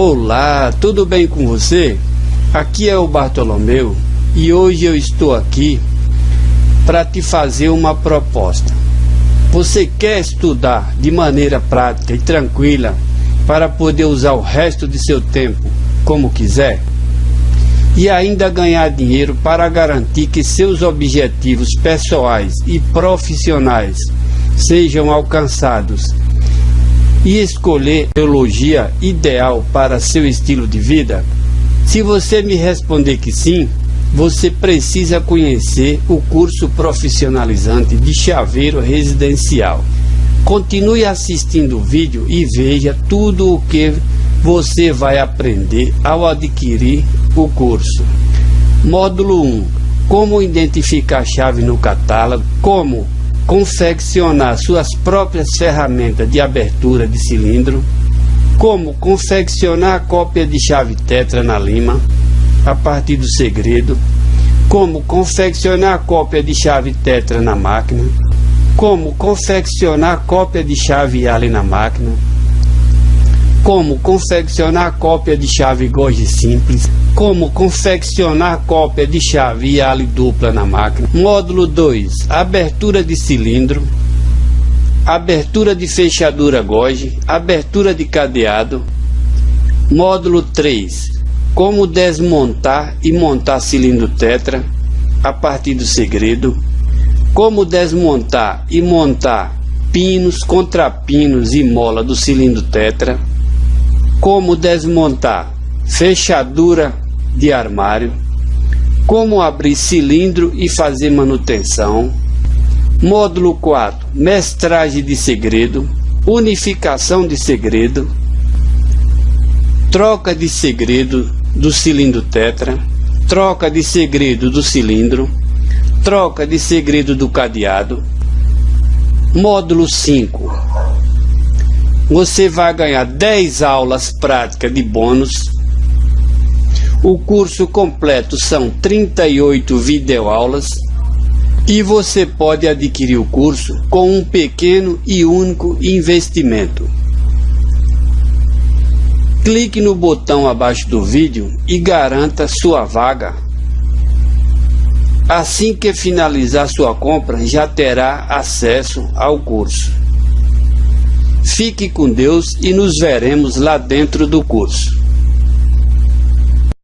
Olá, tudo bem com você? Aqui é o Bartolomeu e hoje eu estou aqui para te fazer uma proposta. Você quer estudar de maneira prática e tranquila para poder usar o resto de seu tempo como quiser? E ainda ganhar dinheiro para garantir que seus objetivos pessoais e profissionais sejam alcançados e escolher a teologia ideal para seu estilo de vida? Se você me responder que sim, você precisa conhecer o curso profissionalizante de chaveiro residencial. Continue assistindo o vídeo e veja tudo o que você vai aprender ao adquirir o curso. Módulo 1: Como identificar chave no catálogo, como confeccionar suas próprias ferramentas de abertura de cilindro, como confeccionar a cópia de chave tetra na lima, a partir do segredo, como confeccionar a cópia de chave tetra na máquina, como confeccionar a cópia de chave Allen na máquina, como confeccionar cópia de chave Gorge simples, como confeccionar cópia de chave Yali dupla na máquina. Módulo 2, abertura de cilindro, abertura de fechadura Goge, abertura de cadeado. Módulo 3, como desmontar e montar cilindro tetra a partir do segredo. Como desmontar e montar pinos, contrapinos e mola do cilindro tetra como desmontar fechadura de armário, como abrir cilindro e fazer manutenção. Módulo 4, mestragem de segredo, unificação de segredo, troca de segredo do cilindro tetra, troca de segredo do cilindro, troca de segredo do cadeado. Módulo 5, você vai ganhar 10 aulas práticas de bônus. O curso completo são 38 videoaulas e você pode adquirir o curso com um pequeno e único investimento. Clique no botão abaixo do vídeo e garanta sua vaga. Assim que finalizar sua compra, já terá acesso ao curso. Fique com Deus e nos veremos lá dentro do curso.